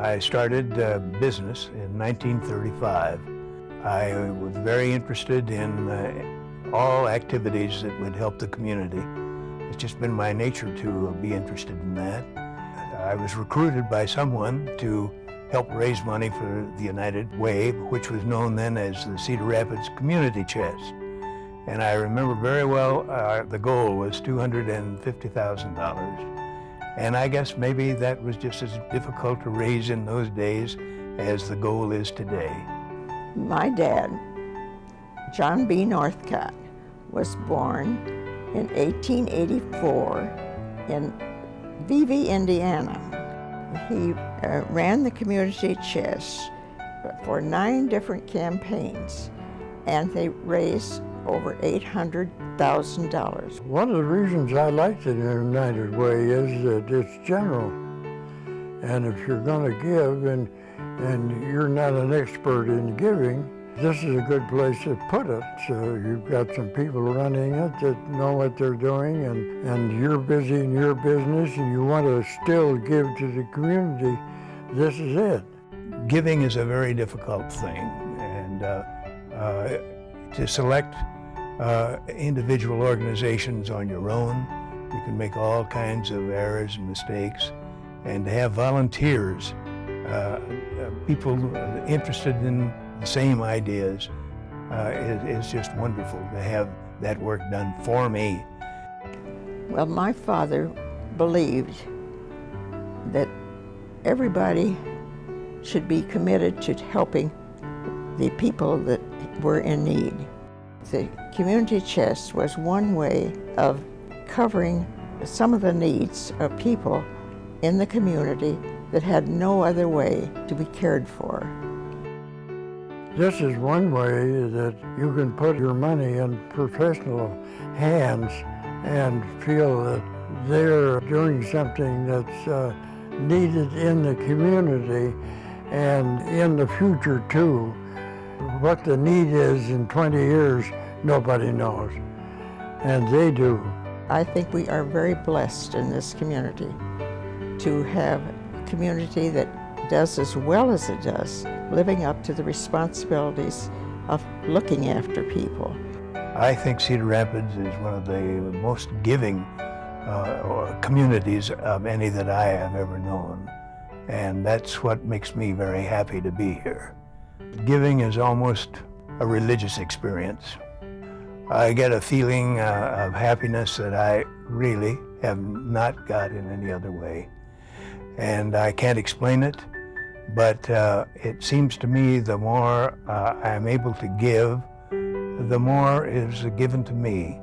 I started uh, business in 1935. I was very interested in uh, all activities that would help the community. It's just been my nature to be interested in that. I was recruited by someone to help raise money for the United Way, which was known then as the Cedar Rapids Community Chest. And I remember very well uh, the goal was $250,000. And I guess maybe that was just as difficult to raise in those days as the goal is today. My dad, John B. Northcott, was born in 1884 in Vevey, Indiana. He uh, ran the community chest for nine different campaigns, and they raised over $800,000. One of the reasons I like the United Way is that it's general. And if you're going to give and, and you're not an expert in giving, this is a good place to put it. So you've got some people running it that know what they're doing and, and you're busy in your business and you want to still give to the community, this is it. Giving is a very difficult thing and uh, uh, to select uh, individual organizations on your own. You can make all kinds of errors and mistakes. And to have volunteers, uh, uh people interested in the same ideas, uh, is, is just wonderful to have that work done for me. Well, my father believed that everybody should be committed to helping the people that were in need. The community chest was one way of covering some of the needs of people in the community that had no other way to be cared for. This is one way that you can put your money in professional hands and feel that they're doing something that's uh, needed in the community and in the future too. What the need is in 20 years, nobody knows, and they do. I think we are very blessed in this community to have a community that does as well as it does, living up to the responsibilities of looking after people. I think Cedar Rapids is one of the most giving uh, communities of any that I have ever known. And that's what makes me very happy to be here. Giving is almost a religious experience. I get a feeling uh, of happiness that I really have not got in any other way. And I can't explain it, but uh, it seems to me the more uh, I'm able to give, the more is given to me.